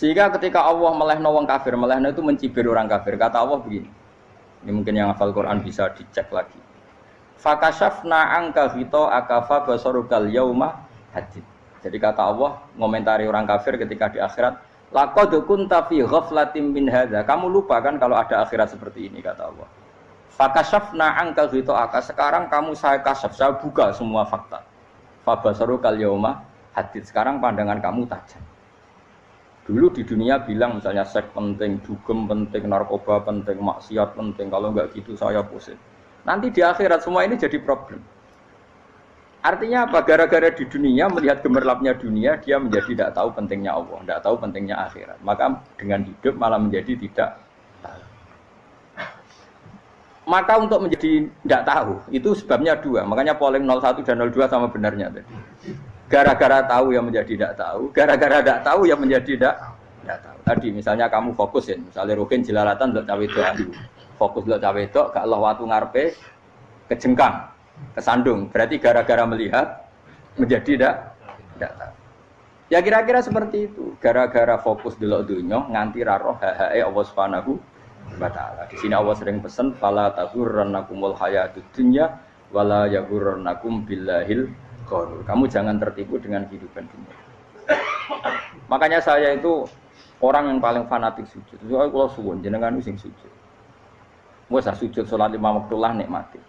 Sehingga ketika Allah melehno wong kafir, melehno itu mencibir orang kafir. Kata Allah begini. Ini mungkin yang hafal Quran bisa dicek lagi. Fakashafna angka hito akafa basarukal yauma hadid. Jadi kata Allah ngomentari orang kafir ketika di akhirat, laqad kunta fi ghaflatin min hadza. Kamu lupa kan kalau ada akhirat seperti ini kata Allah. Fakashafna angka hito aka. Sekarang kamu saya kasaf, saya buka semua fakta. Fabasarukal yauma hadid. Sekarang pandangan kamu tajam. Dulu di dunia bilang misalnya seks penting, dugem penting, narkoba penting, maksiat penting. Kalau nggak gitu saya pusing. Nanti di akhirat semua ini jadi problem. Artinya apa? Gara-gara di dunia melihat gemerlapnya dunia, dia menjadi tidak tahu pentingnya Allah, tidak tahu pentingnya akhirat. Maka dengan hidup malah menjadi tidak tahu. Maka untuk menjadi tidak tahu, itu sebabnya dua. Makanya polling 01 dan 02 sama benarnya tadi. Gara-gara tahu yang menjadi tidak tahu, gara-gara tidak tahu yang menjadi tidak tidak tahu. Tadi misalnya kamu fokus ya, misalnya Rukin jelalatan untuk cawe itu fokus lo cawe itu gak Allah waktu ngarpe kejengkang kesandung. Berarti gara-gara melihat menjadi tidak tidak tahu. Ya kira-kira seperti itu. Gara-gara fokus dulu dunia nganti raroh hae Allah subhanahu wa ta'ala. Di sini Allah sering pesan fala tazurrannakumul hayatud dunya wala yaghurrannakum billahil kamu jangan tertipu dengan kehidupan dunia makanya saya itu orang yang paling fanatik sujud soalnya kalau suwun jenengan sing sujud Wes sujud sholat lima waktu lah nikmati.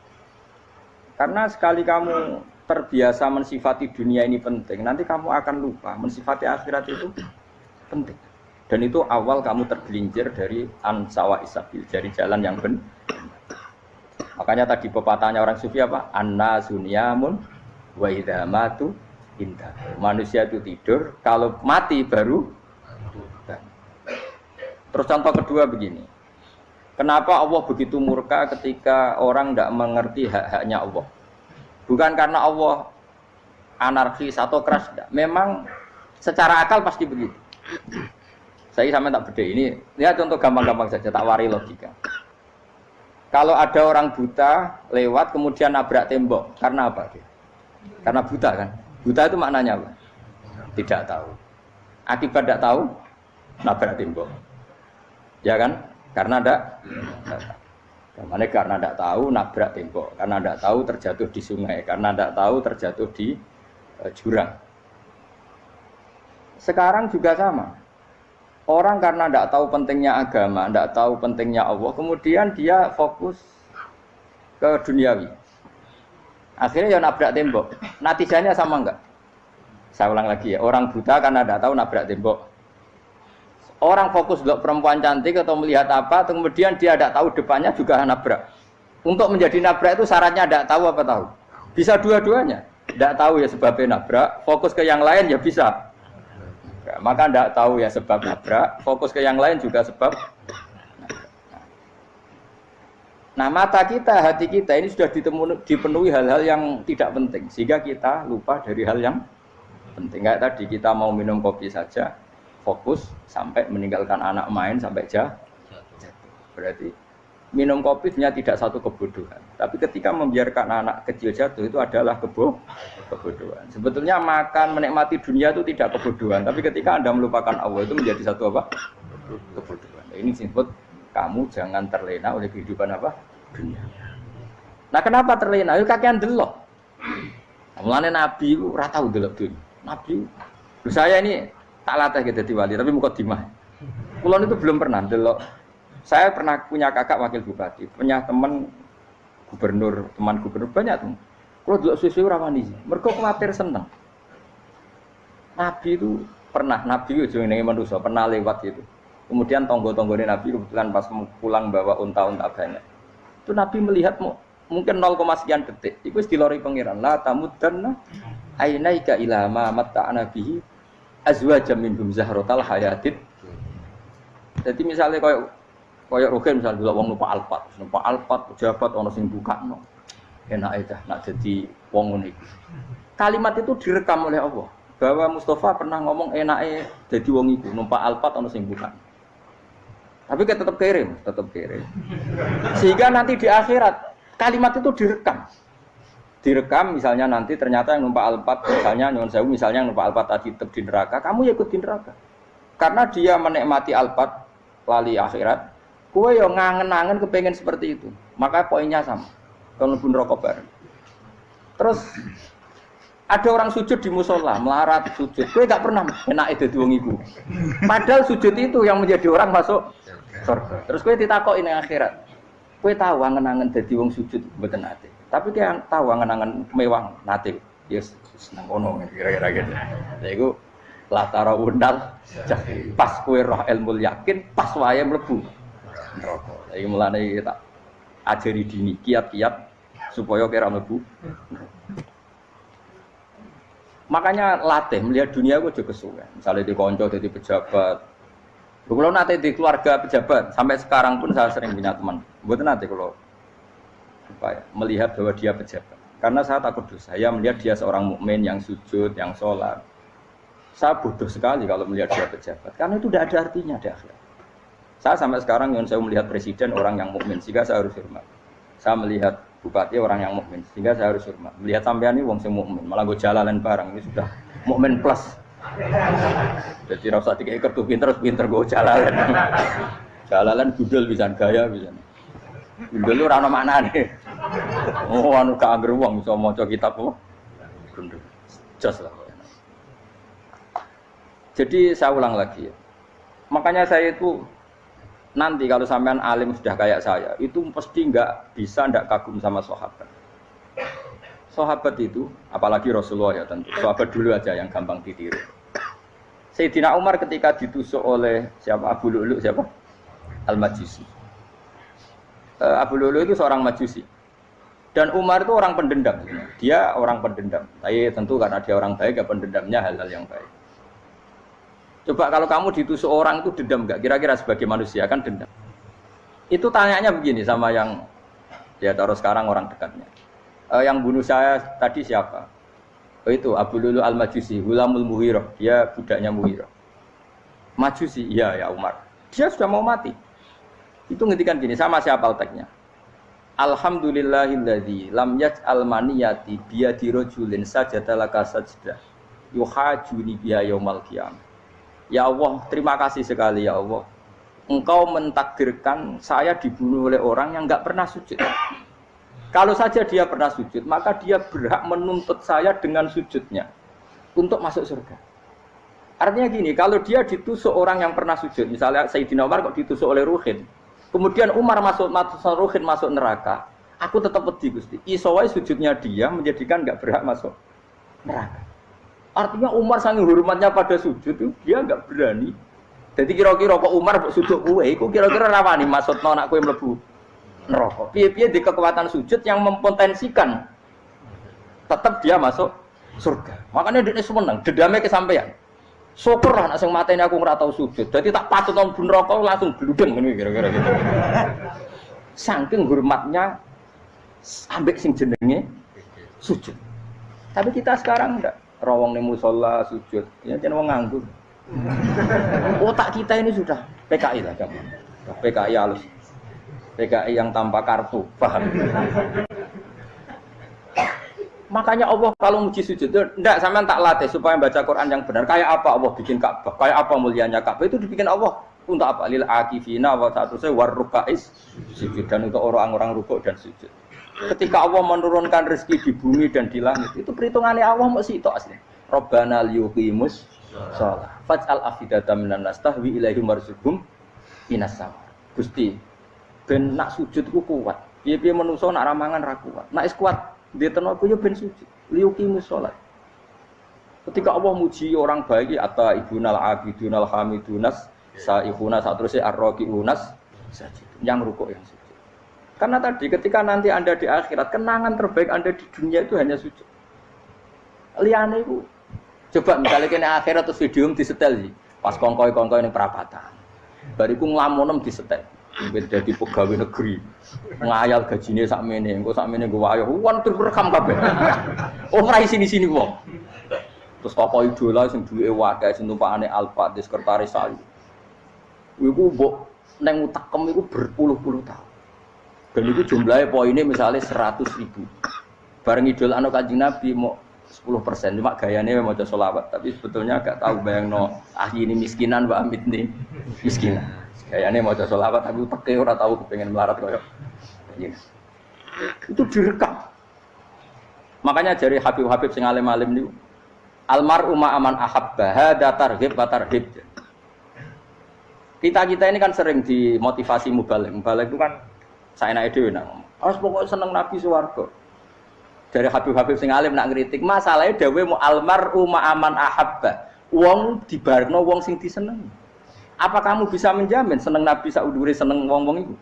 Karena sekali kamu terbiasa mensifati dunia ini penting, nanti kamu akan lupa mensifati akhirat itu penting. Dan itu awal kamu tergelincir dari ansawa isabil, dari jalan yang benar. Makanya tadi pepatahnya orang sufi apa? Anna sunyamun wa idhamatu indah. Manusia itu tidur, kalau mati baru Terus contoh kedua begini. Kenapa Allah begitu murka ketika orang tidak mengerti hak-haknya Allah? Bukan karena Allah anarkis atau keras. Memang secara akal pasti begitu. Saya sama tak beda ini. Lihat contoh gampang-gampang saja, tak wari logika. Kalau ada orang buta lewat kemudian nabrak tembok, karena apa dia? Karena buta kan? Buta itu maknanya apa? Tidak tahu. Akibat tidak tahu, nabrak tembok. Ya kan? Karena ada Mana karena tidak tahu nabrak tembok, karena tidak tahu terjatuh di sungai, karena tidak tahu terjatuh di e, jurang. Sekarang juga sama. Orang karena tidak tahu pentingnya agama, tidak tahu pentingnya Allah, kemudian dia fokus ke duniawi. Akhirnya ya nabrak tembok. Natijanya sama enggak? Saya ulang lagi ya, orang buta karena tidak tahu nabrak tembok. Orang fokus untuk perempuan cantik atau melihat apa, kemudian dia tidak tahu depannya juga nabrak. Untuk menjadi nabrak itu syaratnya tidak tahu apa tahu. Bisa dua-duanya. Tidak tahu ya sebabnya nabrak, fokus ke yang lain ya bisa. Maka tidak tahu ya sebab nabrak, fokus ke yang lain juga sebab. Nah mata kita, hati kita ini sudah dipenuhi hal-hal yang tidak penting, sehingga kita lupa dari hal yang penting. Kayak tadi kita mau minum kopi saja, fokus sampai meninggalkan anak main sampai jatuh. Berarti minum kopi sebenarnya tidak satu kebodohan. Tapi ketika membiarkan anak kecil jatuh itu adalah kebo kebodohan. Sebetulnya makan menikmati dunia itu tidak kebodohan. Tapi ketika anda melupakan Allah itu menjadi satu apa? Kebodohan. Ini disebut kamu jangan terlena oleh kehidupan apa? Dunia. Nah kenapa terlena? Itu kakean delok. Mulane Nabi itu rata delok dunia. Nabi, saya ini tak latih gitu di wali, tapi muka dimah. Kulon itu belum pernah delok. Saya pernah punya kakak wakil bupati, punya teman gubernur, teman gubernur banyak tuh. Kalau delok susu rawani sih, mereka khawatir seneng. Nabi itu pernah, Nabi itu yang manusia pernah lewat gitu. Kemudian tonggo-tonggo ini Nabi kebetulan pas pulang bawa unta-unta banyak. Itu Nabi melihat mungkin 0, sekian detik. Itu lori pangeran. La tamudanna ainaika ilama mata nabihi azwajam minhum zahrotal hayatid. Jadi misalnya kayak kayak Rogen misalnya dulu wong numpak alpat, numpak alpat pejabat ono sing buka no. Enak aja, nak jadi wong unik. Kalimat itu direkam oleh Allah bahwa Mustafa pernah ngomong enaknya jadi wong itu numpak alpat ono sing buka. Tapi kita tetap kirim, tetap kirim. Sehingga nanti di akhirat kalimat itu direkam direkam misalnya nanti ternyata yang numpak alpat misalnya nyon sewu misalnya yang numpak alpat tadi tetap di neraka kamu ya ikut di neraka Karena dia menikmati alpat lali akhirat, kue yo ngangen-ngangen kepengen seperti itu. Maka poinnya sama. Kalau pun rokok bareng. Terus ada orang sujud di musola, melarat sujud. Kue gak pernah enak itu wong ibu. Padahal sujud itu yang menjadi orang masuk surga. Terus kue ditakok ini akhirat. Kue tahu angen-angen jadi wong sujud betul nate. Tapi kue tahu angen-angen mewah nate. Yes, senang kono kira-kira gitu. Jadi latara undal pas kue roh ilmu yakin pas wae mlebu neraka. Iki mulane ajari dini kiat-kiat supaya kira mlebu. Makanya latih melihat dunia gue juga kesuwen. Misalnya di konco jadi pejabat. Kalau nanti di keluarga pejabat sampai sekarang pun saya sering punya teman. Buat nanti kalau apa ya, melihat bahwa dia pejabat. Karena saya takut dosa. Saya melihat dia seorang mukmin yang sujud, yang sholat, saya butuh sekali kalau melihat dia pejabat, karena itu tidak ada artinya di akhirat. Saya sampai sekarang yang saya melihat presiden orang yang mukmin, sehingga saya harus hormat. Saya melihat bupati orang yang mukmin, sehingga saya harus hormat. Melihat sampean ini wong sing mukmin, malah gue jalan barang ini sudah mukmin plus. Jadi rasa tiga ekor tuh pinter, pinter gue jalan. Jalalan gudel bisa gaya bisa. Gudel lu rano mana nih? Oh, anu keangger wong bisa mau kitab apa? Gundul. Jos lah. Jadi saya ulang lagi ya. Makanya saya itu nanti kalau sampean alim sudah kayak saya, itu pasti nggak bisa nggak kagum sama sahabat. Sahabat itu, apalagi Rasulullah ya tentu. Sahabat dulu aja yang gampang ditiru. Sayyidina Umar ketika ditusuk oleh siapa Abu Lulu siapa Al Majusi. Uh, Abu Lulu itu seorang Majusi. Dan Umar itu orang pendendam. Dia orang pendendam. Tapi tentu karena dia orang baik, ya pendendamnya hal-hal yang baik. Coba kalau kamu ditusuk orang itu dendam nggak? Kira-kira sebagai manusia kan dendam. Itu tanyanya begini sama yang ya taruh sekarang orang dekatnya. E, yang bunuh saya tadi siapa? Oh itu Abu Lulu Al Majusi, Hulamul Muhiroh. Dia budaknya Muhiroh. Majusi, iya ya Umar. Dia sudah mau mati. Itu ngetikan gini, sama siapa alteknya? Alhamdulillahilladzi lam yaj'al maniyati biyadi rajulin sajadalaka sajdah yuhajuni biha yaumal qiyamah Ya Allah, terima kasih sekali ya Allah. Engkau mentakdirkan saya dibunuh oleh orang yang nggak pernah sujud. Kalau saja dia pernah sujud, maka dia berhak menuntut saya dengan sujudnya untuk masuk surga. Artinya gini, kalau dia ditusuk orang yang pernah sujud, misalnya Sayyidina Umar kok ditusuk oleh Ruhin, kemudian Umar masuk masuk Ruhin masuk neraka, aku tetap pedih Gusti. Isowai sujudnya dia menjadikan nggak berhak masuk neraka. Artinya Umar sangat hormatnya pada sujud itu dia nggak berani. Jadi kira-kira kok Umar sujud kue, itu kira-kira rawani maksud nona kue melebu neraka. Piye-piye di kekuatan sujud yang mempotensikan tetap dia masuk surga. Makanya dia seneng, dedamnya kesampaian. Syukur lah nak mata ini aku nggak tahu sujud. Jadi tak patut nang neraka langsung bludeng ini kira-kira gitu. Saking hormatnya ambek sing jenenge sujud. Tapi kita sekarang enggak rawong nih musola sujud ya jangan mau nganggur otak kita ini sudah PKI lah kamu PKI halus PKI yang tanpa kartu paham? Makanya Allah kalau muji sujud tidak sama tak latih supaya baca Quran yang benar. Kayak apa Allah bikin Ka'bah? Kayak apa mulianya Ka'bah? Itu dibikin Allah. Untuk apa? Lil akifina wa saya warukais sujud. Dan untuk orang-orang rukuk dan sujud. Ketika Allah menurunkan rezeki di bumi dan di langit, itu perhitungannya Allah masih itu asli. Robbana liyuqimus sholat. Faj'al afidata minan nas tahwi ilaihim warzuqhum minas Gusti, ben nak sujud ku kuat. Piye-piye menungso nak ramangan ra kuat. Nak is kuat, dia tenaga yo ben sujud. Liyuqimus sholat. Ketika Allah muji orang baik atau ibunal abidunal hamidunas saihuna saat terusnya arroqiunas yang rukuk yang sujud. Karena tadi ketika nanti Anda di akhirat, kenangan terbaik Anda di dunia itu hanya sujud. Liane itu. Coba misalnya kena akhirat terus video di setel sih. Pas kongkoi kongkoi ini perapatan. Bariku ngelamunem di setel. Jadi pegawai negeri. Ngayal gajinya sak mene, engko sak mene gue ayo. Wan terus rekam kabeh. Oh rai sini-sini wong. Terus tokoh idola sing duwe wakai sing tumpakane Alfa di sekretaris saya. Iku mbok neng utakem iku berpuluh-puluh tahun. Dan itu jumlahnya poinnya misalnya 100 ribu. Bareng idol anak kanjeng Nabi mau 10 persen cuma gayanya mau coba solawat tapi sebetulnya gak tahu bayang no ah ini miskinan mbak Amit nih miskinan gayanya mau coba solawat tapi pakai orang tahu pengen melarat koyo. Ini itu direkam. Makanya dari Habib Habib sing alim alim nih almar umma aman ahabba hada tarhib wa tarhib kita kita ini kan sering dimotivasi mubalik. Mubalik itu kan saya naik dewi nang harus pokoknya seneng nabi suwargo dari Habib-Habib sing alim nak ngritik masalahnya dawe mu almar umma aman ahabba. Wong dibarno wong sing diseneng apa kamu bisa menjamin seneng nabi sauduri seneng wong-wong itu?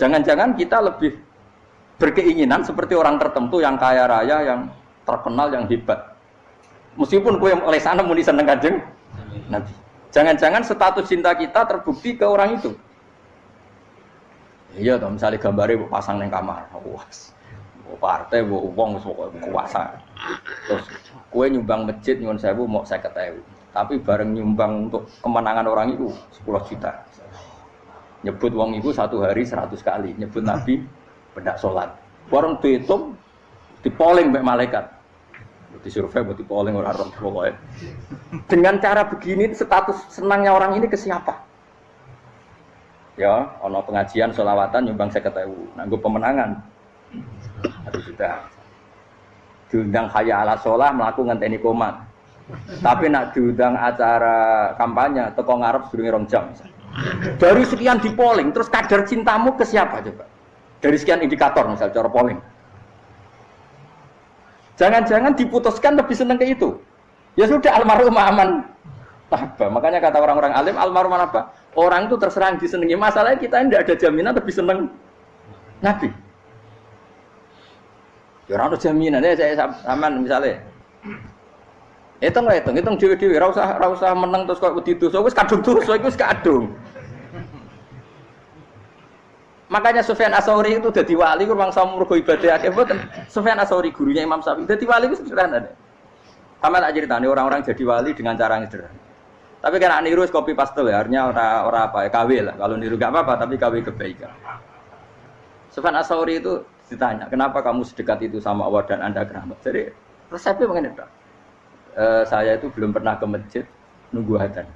Jangan-jangan kita lebih berkeinginan seperti orang tertentu yang kaya raya yang terkenal yang hebat. Meskipun kue oleh sana muni seneng kanjeng nabi. Jangan-jangan status cinta kita terbukti ke orang itu. Iya toh misalnya gambarnya pasang neng kamar. Wah partai bu uang kuasa. Terus kue nyumbang masjid nyuwun sewu mau saya ketahui tapi bareng nyumbang untuk kemenangan orang itu 10 juta. Nyebut uang itu satu hari 100 kali. Nyebut nabi bedak sholat. Warung dihitung dipoling mbak malaikat. Di survei buat dipoling orang orang pokoknya. Dengan cara begini status senangnya orang ini ke siapa? Ya ono pengajian sholawatan nyumbang saya ketahui nanggu pemenangan. Satu juta diundang kaya ala sholah melakukan teknik komat tapi nak diundang acara kampanye teko ngarep sedurunge rong jam. Dari sekian di polling terus kadar cintamu ke siapa coba? Dari sekian indikator misal cara polling. Jangan-jangan diputuskan lebih seneng ke itu. Ya sudah almarhum aman. Apa? Makanya kata orang-orang alim almarhum apa? Orang itu terserang disenangi masalahnya kita tidak ada jaminan lebih seneng nabi. Ya ora jaminan ya saya aman misalnya. Hitung lah hitung, hitung dewi-dewi, ora usah ora usah menang terus kok wedi dosa, wis kadung iku wis kadung. Makanya Sufyan Asauri itu jadi wali ku bangsa mergo ibadah akeh mboten. Sufyan Asauri gurunya Imam Syafi'i jadi wali itu sederhana deh. Sama tak ceritanya orang-orang jadi wali dengan cara yang sederhana. Tapi kan niru kopi pastel ya, artinya orang orang apa ya KW lah. Kalau niru gak apa-apa, tapi KW kebaikan. Sufyan Asauri itu ditanya, kenapa kamu sedekat itu sama Allah dan Anda keramat? Jadi resepnya mengenai E, saya itu belum pernah ke masjid nunggu adzan.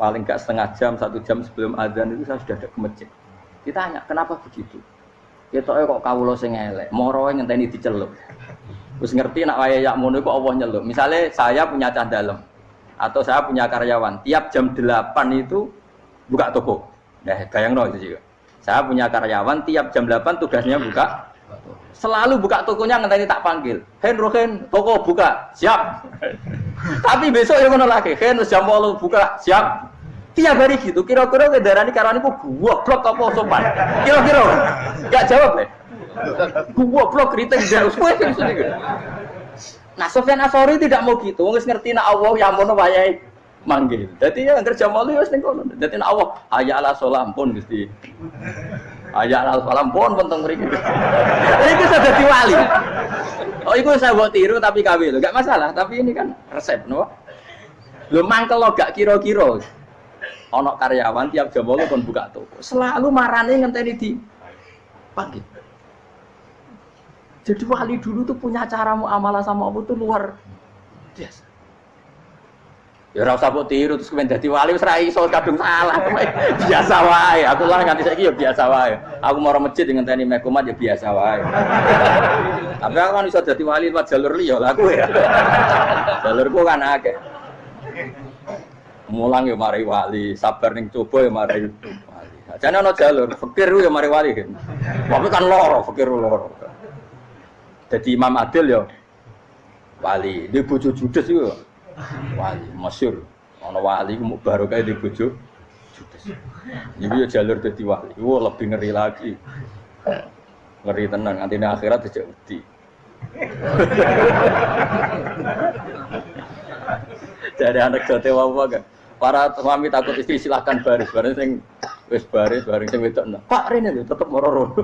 Paling gak setengah jam, satu jam sebelum adzan itu saya sudah ada ke masjid. Ditanya, kenapa begitu? Ya kok lo sing elek, moro ngenteni dicelup. Terus ngerti nak waya yak mono kok Allah nyelup. Misalnya saya punya cah dalam atau saya punya karyawan, tiap jam 8 itu buka toko. Nah, bayang no itu juga. Saya punya karyawan tiap jam 8 tugasnya buka. Selalu buka tokonya ngenteni tak panggil. Hen Rohen, toko buka. Siap. Tapi besok ya ngono lagi. Hen jam 8 buka. Siap. Tiap hari gitu. Kira-kira kendaraan ini karena gua blok apa sopan. Kira-kira. Gak jawab deh. Gua blok kritik dari Nah, Sofyan Asori tidak mau gitu. Wong ngerti nak Allah yang mau wayai manggil. Jadi ya kerja malu ya ning kono. Dadi Allah hayya ala sholam pun Gusti. Hayya ala sholam pun penting mriki. Iku sudah dadi wali. Oh iku saya buat tiru tapi kawin gak masalah. Tapi ini kan resep, no? Lu mangkel lo gak kira-kira. Ono karyawan tiap jam bolu pun buka toko. Selalu marane ngenteni di panggil. Jadi wali dulu tuh punya cara muamalah sama Allah tuh luar biasa. Ya ora usah mbok tiru terus kemen dadi wali wis ra iso kadung salah. biasa wae. Aku lah nganti saiki ya biasa wae. Aku mau masjid dengan tani mekomat ya biasa wae. Tapi aku kan iso dadi wali lewat jalur liya lah aku ya. Jalurku kan akeh. Mulang ya mari wali, sabar ning coba ya mari wali. Jane ana jalur, fikir ya mari wali. Tapi kan loro, fikir loro. Jadi Imam Adil ya wali, dia bojo judes itu wali masyur. Ana wali mau baru kayak di bojo. Ini ya jalur jadi wali. Wah lebih ngeri lagi. Ngeri tenang nanti akhirat aja wedi. Jadi anak jote wawa kan. Para suami takut istri silahkan baris baris yang wis baris baris yang nah pak Rene tetap mororo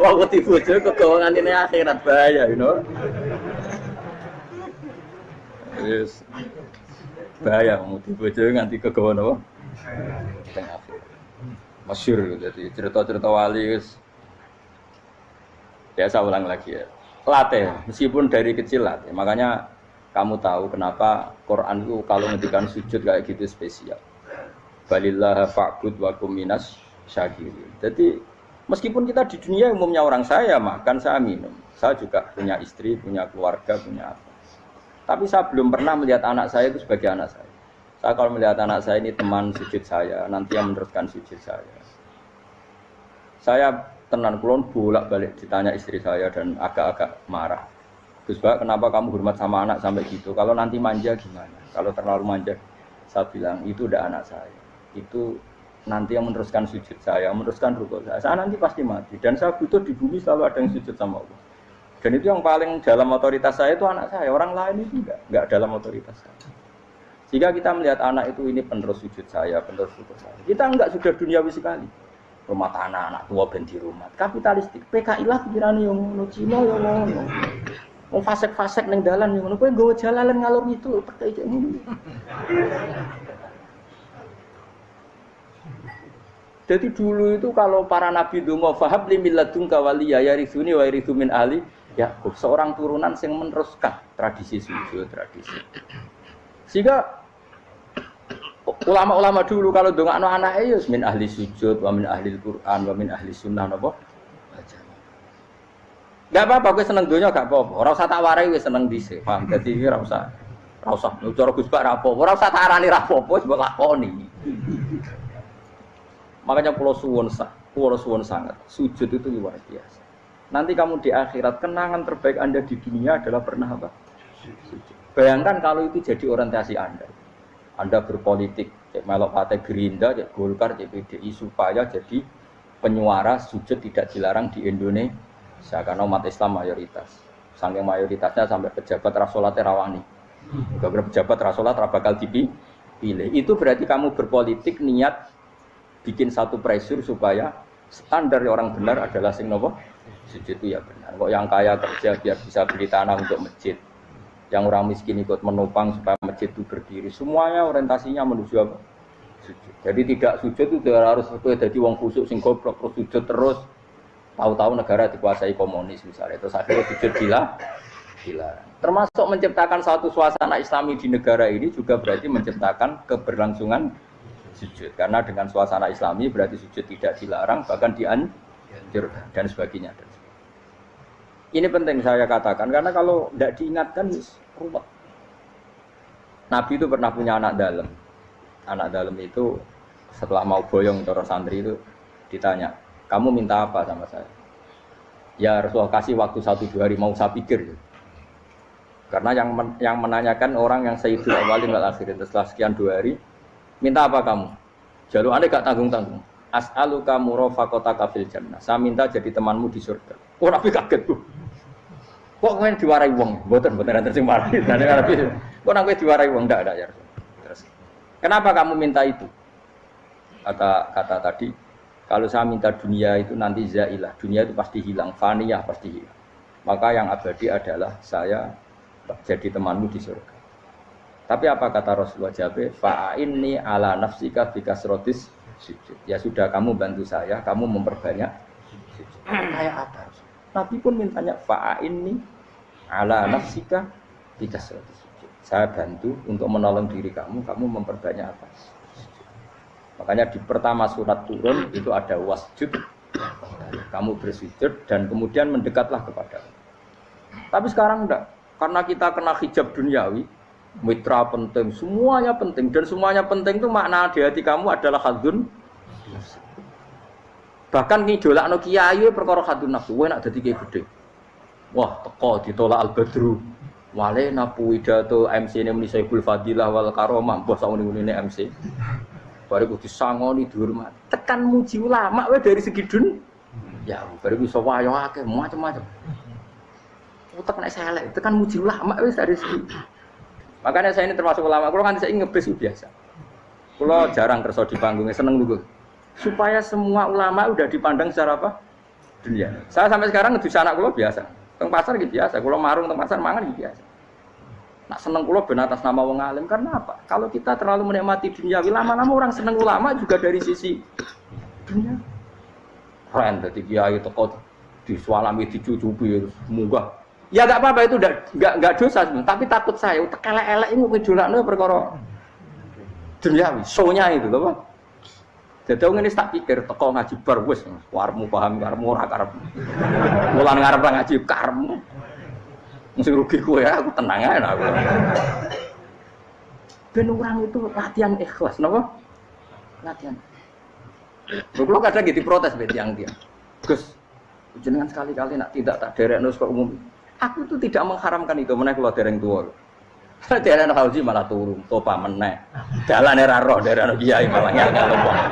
Wong wedi bojo kegawangan ini akhirat bahaya, you know. Yes. Bahaya wedi bojo nganti kegawan apa? Teng akhirat. Masyhur jadi cerita-cerita wali wis Biasa ulang lagi ya. Latih, meskipun dari kecil latih. Makanya kamu tahu kenapa Quran itu kalau ngendikan sujud kayak gitu spesial. Balillah fa'bud wa kuminas syakirin. Jadi meskipun kita di dunia umumnya orang saya makan, saya minum. Saya juga punya istri, punya keluarga, punya apa. Tapi saya belum pernah melihat anak saya itu sebagai anak saya. Saya kalau melihat anak saya ini teman sujud saya, nanti yang meneruskan sujud saya. Saya tenan kulon bolak balik ditanya istri saya dan agak-agak marah. Gus Bak, kenapa kamu hormat sama anak sampai gitu? Kalau nanti manja gimana? Kalau terlalu manja, saya bilang itu udah anak saya. Itu nanti yang meneruskan sujud saya, meneruskan rukuk saya. Saya nanti pasti mati dan saya butuh di bumi selalu ada yang sujud sama Allah. Dan itu yang paling dalam otoritas saya itu anak saya. Orang lain itu enggak, enggak dalam otoritas saya. Jika kita melihat anak itu ini penerus sujud saya, penerus rukuk saya. Kita enggak sudah duniawi sekali rumah tanah anak tua ben di rumah kapitalistik PKI lah pikiran yang ngono Cina yang ngono fasek-fasek neng dalan yang ngono kowe nggawa jalalan ngalor itu percaya cek ngono jadi dulu itu kalau para nabi dongo fahab li milladun kawaliya ya rizuni wa rithu min ali ya seorang turunan yang meneruskan tradisi sujud tradisi sehingga ulama-ulama dulu kalau dong anak ya min ahli sujud, wa min ahli Quran, wa min ahli sunnah napa? Gak apa-apa, gue seneng dunia gak apa-apa. Orang tak warai gue seneng dhisik. Paham? Dadi ora usah ora usah cara Gus Bak ra apa-apa. Ora usah tak arani ra apa-apa, wis lakoni. Makanya pulau suwon pulau suwon sangat. Sujud itu luar biasa. Nanti kamu di akhirat kenangan terbaik Anda di dunia adalah pernah apa? Bayangkan kalau itu jadi orientasi Anda. Anda berpolitik, cek melok partai Gerindra, cek Golkar, cek PDI supaya jadi penyuara sujud tidak dilarang di Indonesia karena umat Islam mayoritas. Saking mayoritasnya sampai pejabat rasolat rawani. Beberapa pejabat rasolat bakal dipilih. Itu berarti kamu berpolitik niat bikin satu pressure supaya standar orang benar adalah sing nopo sujud itu ya benar. Kok yang kaya kerja biar bisa beli tanah untuk masjid yang orang miskin ikut menopang supaya masjid itu berdiri. Semuanya orientasinya menuju apa? Sujud. Jadi tidak sujud itu harus jadi wong kusuk sing goblok terus sujud terus. Tahu-tahu negara dikuasai komunis misalnya. Terus akhirnya sujud gila. Gila. Termasuk menciptakan satu suasana islami di negara ini juga berarti menciptakan keberlangsungan sujud. Karena dengan suasana islami berarti sujud tidak dilarang bahkan dianjurkan dan sebagainya. Ini penting saya katakan karena kalau tidak diingatkan ruwet. Nabi itu pernah punya anak dalam. Anak dalam itu setelah mau boyong terus santri itu ditanya, kamu minta apa sama saya? Ya Rasulullah kasih waktu satu dua hari mau saya pikir. Karena yang men yang menanyakan orang yang sayyidul awalin wal akhirin setelah sekian dua hari, minta apa kamu? Jalur anda gak tanggung-tanggung. As'aluka murafaqata kafil jannah. Saya minta jadi temanmu di surga. Oh Nabi kaget tuh. Kok kowe diwarai wong? Mboten mboten enten sing marahi. Dene Nabi. Kok nang kowe diwarai wong ndak ada ya. Terus. Kenapa kamu minta itu? Kata kata tadi, kalau saya minta dunia itu nanti zailah. Dunia itu pasti hilang, faniyah pasti hilang. Maka yang abadi adalah saya jadi temanmu di surga. Tapi apa kata Rasulullah Jabe? Fa'inni ala nafsika bikasrotis sujud. Ya sudah kamu bantu saya, kamu memperbanyak sujud. Kayak apa? Nabi pun mintanya fa'in nih ala nafsika tidak sujud. Saya bantu untuk menolong diri kamu, kamu memperbanyak apa? Makanya di pertama surat turun itu ada wasjud, kamu bersujud dan kemudian mendekatlah kepada Tapi sekarang enggak, karena kita kena hijab duniawi, mitra penting, semuanya penting dan semuanya penting itu makna di hati kamu adalah hadun Bahkan ngidolakno kiai perkara hadun nafsu, wae nak dadi kiai gede. Wah, teko ditolak Al Badru. Wale napu pidato MC ini muni Saiful Fadilah wal Karomah, bos sak ngene ini MC. Baru kudu sangoni dihormat. Tekan muji ulama wae dari segi dun. Ya, baru bisa wayo akeh macam-macam. Utek nek selek, tekan muji ulama wis dari segi. Makanya saya ini termasuk ulama, kalau kan saya ngebis biasa. Kalau jarang kerja di panggungnya seneng dulu supaya semua ulama udah dipandang secara apa dunia. Saya sampai sekarang ngedus anak kulo biasa, teng pasar gitu biasa, kulo marung teng pasar mangan gitu biasa. Nak seneng kulo ben atas nama wong alim karena apa? Kalau kita terlalu menikmati dunia, lama-lama orang seneng ulama juga dari sisi dunia. Keren, jadi kiai toko Disualami dicucupi munggah. Ya gak apa-apa itu nggak nggak dosa, tapi takut saya. Elek-elek ini ngejulakno perkara duniawi, sonya itu loh. Jadi orang ini tak pikir, teko ngaji bar wis, warmu paham, warmu ora karep. Mulan ngarep ngaji karmu. Mesti rugi gue ya, aku tenang aja aku. Ben orang itu latihan ikhlas, napa? Latihan. Kalau kadang gitu protes bet yang dia. Gus, jenengan sekali-kali nak tidak tak derek nus umum. Aku tuh tidak mengharamkan itu, mana kalau dereng tua. Daerah anak haji malah turun, topa meneh. Jalan era roh, daerah anak kiai malah nyangka lupa.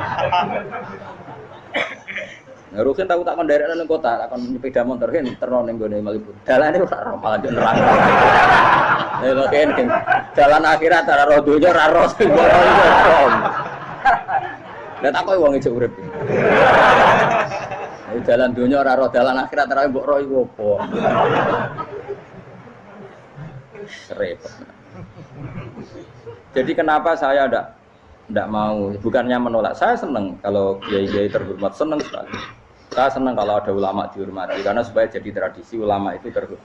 Nah, Rukin tahu tak daerah anak kota, akan sepeda motor kan yang gue Malibu. Jalan ini roh malah jadi neraka. Ya kan, jalan akhirat cara roh dunia gue roh. Dan tak kau uang itu urip. Jalan dunia raro, jalan akhirat raro mbok roh apa? Repot. Jadi kenapa saya tidak tidak mau, bukannya menolak, saya senang kalau kiai-kiai terhormat, senang sekali. Saya senang kalau ada ulama dihormati, karena supaya jadi tradisi ulama itu terhormat.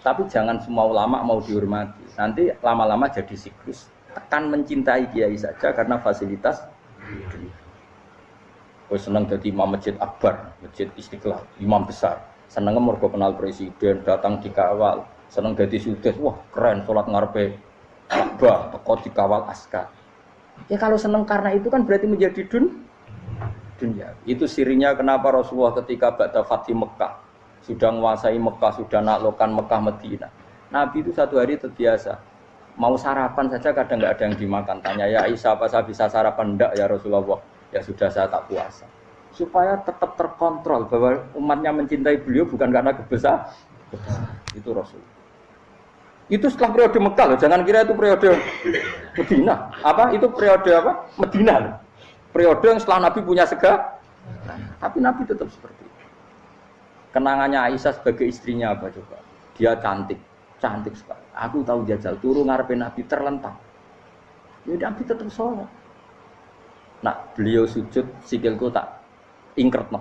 Tapi jangan semua ulama mau dihormati, nanti lama-lama jadi siklus. Tekan mencintai kiai saja karena fasilitas Gue senang jadi imam masjid akbar, masjid istiqlal, imam besar. Senang mergo kenal presiden, datang di kawal. Senang jadi sudes, wah keren, sholat ngarepe Ka'bah teko dikawal askar. Ya kalau senang karena itu kan berarti menjadi dun dunia. Itu sirinya kenapa Rasulullah ketika Ba'da Fatih Mekah sudah menguasai Mekah, sudah naklukkan Mekah Medina. Nabi itu satu hari terbiasa mau sarapan saja kadang nggak ada yang dimakan. Tanya ya Aisyah apa saya bisa sarapan? Enggak ya Rasulullah. Ya sudah saya tak puasa. Supaya tetap terkontrol bahwa umatnya mencintai beliau bukan karena kebesar. Itu Rasulullah. Itu setelah periode Mekah loh, jangan kira itu periode Medina. Apa? Itu periode apa? Medina loh. Periode yang setelah Nabi punya sega. Tapi Nabi tetap seperti itu. Kenangannya Aisyah sebagai istrinya apa coba? Dia cantik, cantik sekali. Aku tahu jajal turun ngarepin Nabi terlentang. Ya Nabi tetap sholat. Nah, beliau sujud sikilku tak ingkret no.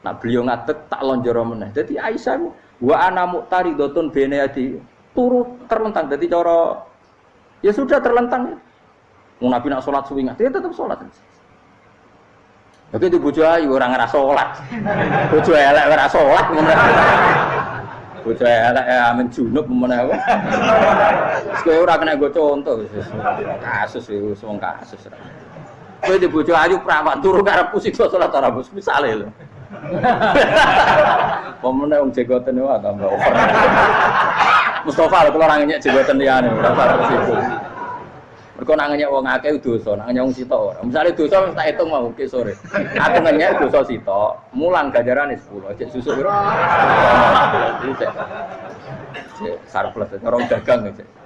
Nah, beliau ngadeg tak lonjoro meneh. Jadi Aisyah wa ana muqtaridotun bene adi turu terlentang. Jadi cara ya sudah terlentang. Mau Nabi nak sholat suwingat, dia tetap sholat. Tapi itu bojo ayu orang ngerasa sholat. Bojo elek ora sholat Bojo elek ya amin junub mana apa? Ora kena gue contoh. Kasus itu semua kasus. Kowe di bojo ayu perawan turu karep pusing sholat ora bos misale lho. Pemene wong jegoten wae tambah over. Mustafa lho kalau orang nyek jabatan liyane ora parah situ. Mergo nang nyek wong akeh dosa, nyek wong sitok ora. Misale dosa wis tak hitung mau ke sore. Aku nyek dosa sitok, mulang ganjarane 10. Cek susu piro? Cek. Orang dagang cek.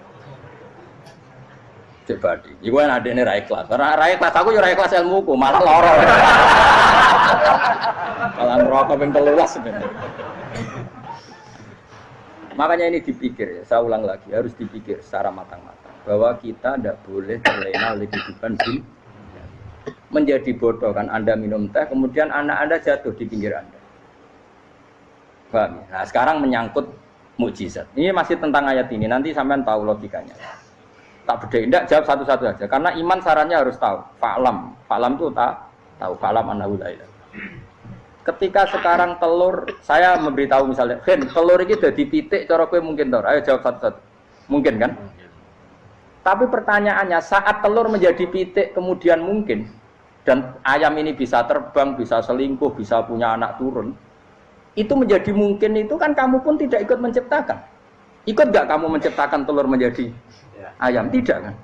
Cek badi. Iku kan adene ra ikhlas. Ora ra ikhlas aku yo ra ikhlas ilmuku, malah lara. Malah ngerokok ping 13 Makanya ini dipikir ya, saya ulang lagi, harus dipikir secara matang-matang. Bahwa kita tidak boleh terlena oleh kehidupan di menjadi bodoh kan Anda minum teh, kemudian anak Anda jatuh di pinggir Anda. Paham? Ya? Nah sekarang menyangkut mukjizat. Ini masih tentang ayat ini, nanti sampean tahu logikanya. Tak beda, tidak jawab satu-satu aja. Karena iman sarannya harus tahu. Fa'lam, fa'lam itu tak tahu. Fa'lam anahu ketika sekarang telur saya memberitahu misalnya Hen telur ini udah dipitik cara kue mungkin tor. Ayo jawab satu-satu. Mungkin kan? Tapi pertanyaannya saat telur menjadi pitik kemudian mungkin dan ayam ini bisa terbang bisa selingkuh bisa punya anak turun itu menjadi mungkin itu kan kamu pun tidak ikut menciptakan ikut gak kamu menciptakan telur menjadi ya. ayam? Tidak kan?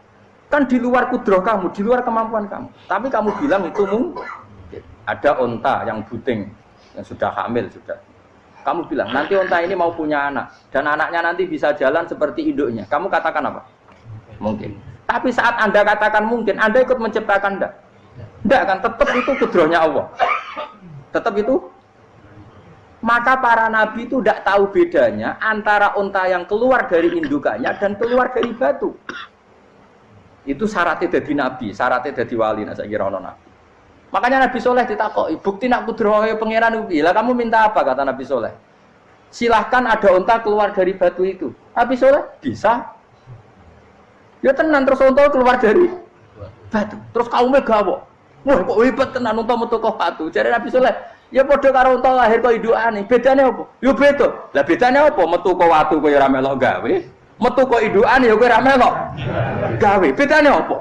Kan di luar kudroh kamu di luar kemampuan kamu. Tapi kamu bilang itu mungkin ada onta yang buting yang sudah hamil sudah. Kamu bilang nanti onta ini mau punya anak dan anaknya nanti bisa jalan seperti induknya. Kamu katakan apa? Mungkin. Tapi saat anda katakan mungkin anda ikut menciptakan enggak? Enggak kan? Tetap itu kudrohnya Allah. Tetap itu maka para nabi itu tidak tahu bedanya antara onta yang keluar dari indukannya dan keluar dari batu itu syaratnya jadi nabi syaratnya jadi wali nah saya kira nabi Makanya Nabi Soleh ditakoi, bukti nak kudrohe pangeran. Lah kamu minta apa kata Nabi Soleh? Silahkan ada unta keluar dari batu itu. Nabi Soleh bisa. Ya tenan terus unta keluar dari batu. Terus kaumnya gawok. Wah kok hebat tenan unta metu batu. Jadi Nabi Soleh, ya padha karo unta lahir kok idukane. Bedane apa? Ya beda. Lah bedane apa? Metu kok watu ya ora melok gawe. Metu kok idukane ya kowe ora melok gawe. Bedane apa?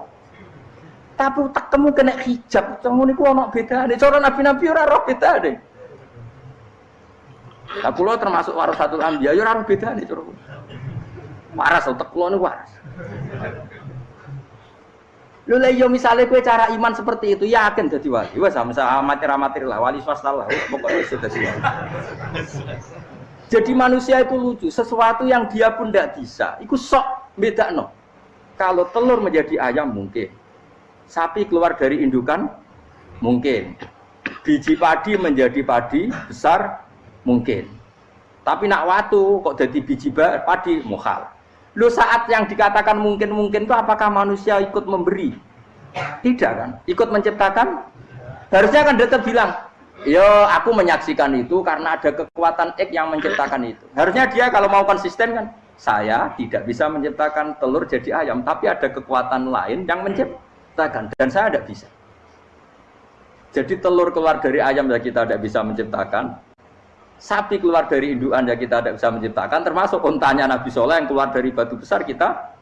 Tapi kamu kena hijab, kamu niku ana bedane. Cara nabi-nabi ora roh bedane. Lah kula termasuk warasatul anbiya ya ora roh bedane cara kula. Waras utek kula niku waras. Lah yo iya, misale kowe cara iman seperti itu yakin dadi wali. Wes sama amatir amatir lah wali swasta lah. Pokoknya sudah dadi Jadi manusia itu lucu, sesuatu yang dia pun tidak bisa, itu sok beda no. Kalau telur menjadi ayam mungkin, sapi keluar dari indukan mungkin, biji padi menjadi padi besar mungkin. Tapi nak watu kok jadi biji padi mukhal. Lu saat yang dikatakan mungkin-mungkin itu apakah manusia ikut memberi? Tidak kan? Ikut menciptakan? Harusnya kan tetap bilang, yo aku menyaksikan itu karena ada kekuatan X yang menciptakan itu. Harusnya dia kalau mau konsisten kan, saya tidak bisa menciptakan telur jadi ayam, tapi ada kekuatan lain yang menciptakan dan saya tidak bisa. Jadi telur keluar dari ayam ya kita tidak bisa menciptakan, sapi keluar dari induan ya kita tidak bisa menciptakan. Termasuk untanya Nabi Soleh yang keluar dari batu besar kita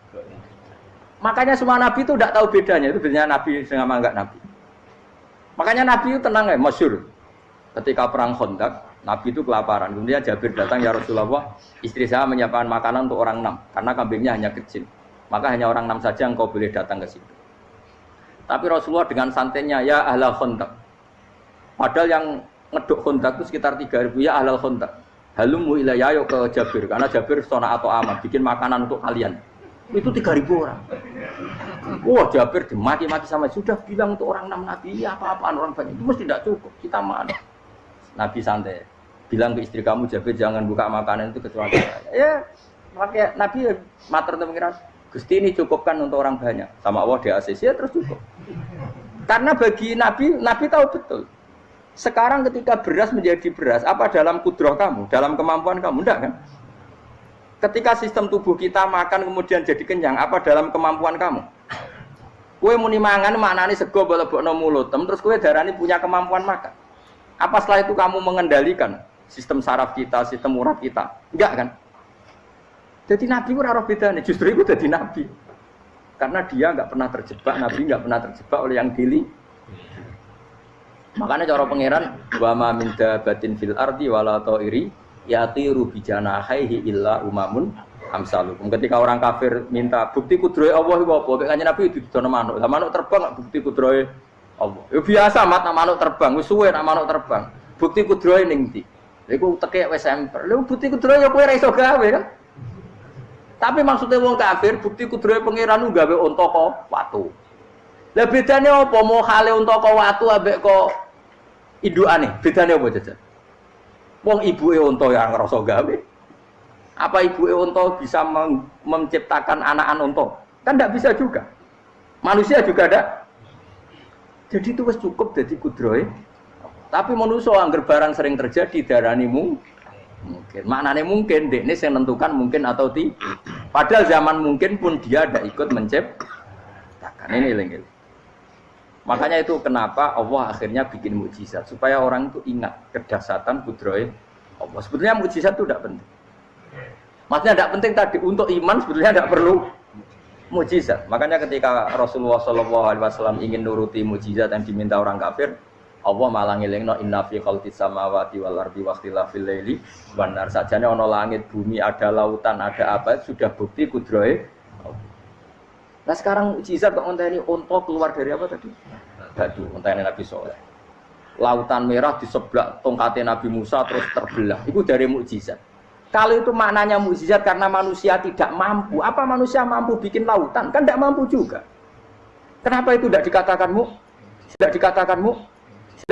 makanya semua Nabi itu tidak tahu bedanya. Itu bedanya Nabi sama enggak Nabi. Makanya Nabi itu tenang ya masyur. Ketika perang Khandaq Nabi itu kelaparan. Kemudian Jabir datang ya Rasulullah istri saya menyiapkan makanan untuk orang enam karena kambingnya hanya kecil. Maka hanya orang enam saja yang kau boleh datang ke situ. Tapi Rasulullah dengan santainya ya ahla Khandaq. Padahal yang ngeduk kontak itu sekitar 3000 ya ahlal kontak halumu ilayah ke Jabir karena Jabir sona atau aman bikin makanan untuk kalian. Itu 3000 orang. Wah Jabir dimaki-maki sama sudah bilang untuk orang enam nabi ya apa-apaan orang banyak. Itu mesti tidak cukup kita mana Nabi santai bilang ke istri kamu Jabir jangan buka makanan itu kecuali ya makanya Nabi ya mater pengiran Gusti ini cukupkan untuk orang banyak. Sama Allah di ACC ya terus cukup. Karena bagi Nabi Nabi tahu betul sekarang ketika beras menjadi beras, apa dalam kudroh kamu, dalam kemampuan kamu? Enggak kan? Ketika sistem tubuh kita makan kemudian jadi kenyang, apa dalam kemampuan kamu? Kue muni mangan maknane sego bolebokno mulut, terus kue darani punya kemampuan makan. Apa setelah itu kamu mengendalikan sistem saraf kita, sistem urat kita? Enggak kan? Jadi Nabi ora roh bedane, justru itu jadi Nabi. Karena dia nggak pernah terjebak, Nabi nggak pernah terjebak oleh yang dili, Makanya cara pangeran wa ma min dabatin fil ardi wala ta'iri yatiru bi janahihi illa umamun amsalukum. Ketika orang kafir minta bukti kudrohe Allah iku apa? Kayaknya Nabi didono manuk. Lah manuk terbang bukti kudrohe Allah. Ya biasa mat nak manuk terbang, wis suwe nak manuk terbang. Bukti kudrohe ning ndi? Iku teke wis emper. Lha bukti kudrohe ya kowe ora iso gawe kan? Tapi maksudnya wong kafir bukti kudrohe pangeran gawe unta kok watu. Lah bedane apa mau hale unta kok watu ambek kok aneh, bedanya apa jajan? Wong ibu unta yang ngerasa gawe. Apa ibu unta bisa menciptakan anak-anak unta? Kan tidak bisa juga. Manusia juga ada. Jadi itu wis cukup jadi kudroy. Tapi manusia angger barang sering terjadi darani mungkin. Maknanya mungkin, dek ini saya menentukan mungkin atau tidak. Padahal zaman mungkin pun dia ada ikut menciptakan. Ini lenggil. Makanya itu kenapa Allah akhirnya bikin mujizat supaya orang itu ingat kedasatan kudroy Allah. Sebetulnya mujizat itu tidak penting. Maksudnya tidak penting tadi untuk iman sebetulnya tidak perlu mujizat. Makanya ketika Rasulullah SAW ingin nuruti mujizat yang diminta orang kafir, Allah malah ngelingno inna fi khalqis samawati wal ardi wa ikhtilafil laili wan nar sajane ana langit bumi ada lautan ada apa sudah bukti kudroy Nah sekarang mujizat kok ini onto keluar dari apa tadi? Batu, ini Nabi Soleh. Lautan merah di sebelah tongkatnya Nabi Musa terus terbelah. Itu dari mujizat. Kalau itu maknanya mujizat karena manusia tidak mampu. Apa manusia mampu bikin lautan? Kan tidak mampu juga. Kenapa itu tidak dikatakan mu? Tidak dikatakan mu?